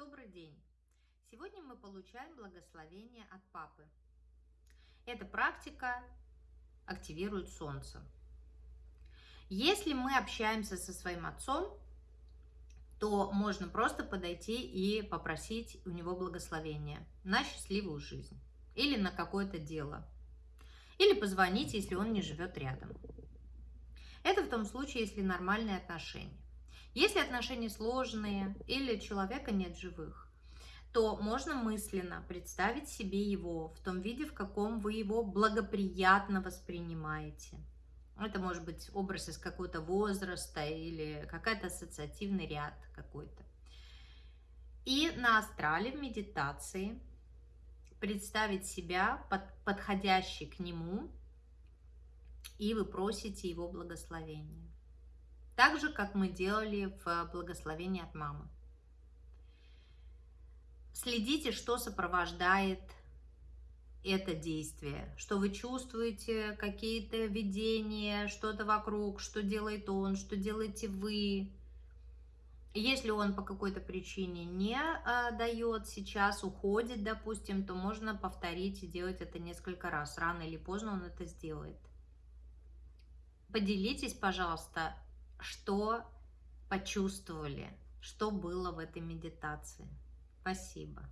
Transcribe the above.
добрый день! Сегодня мы получаем благословение от Папы. Эта практика активирует Солнце. Если мы общаемся со своим отцом, то можно просто подойти и попросить у него благословения на счастливую жизнь или на какое-то дело. Или позвонить, если он не живет рядом. Это в том случае, если нормальные отношения. Если отношения сложные или человека нет живых, то можно мысленно представить себе его в том виде, в каком вы его благоприятно воспринимаете. Это может быть образ из какого-то возраста или какой-то ассоциативный ряд какой-то. И на астрале в медитации представить себя под, подходящий к нему, и вы просите его благословения. Так же, как мы делали в благословении от мамы. Следите, что сопровождает это действие, что вы чувствуете, какие-то видения, что-то вокруг, что делает он, что делаете вы. Если он по какой-то причине не а, дает сейчас, уходит, допустим, то можно повторить и делать это несколько раз. Рано или поздно он это сделает. Поделитесь, пожалуйста, что почувствовали, что было в этой медитации. Спасибо.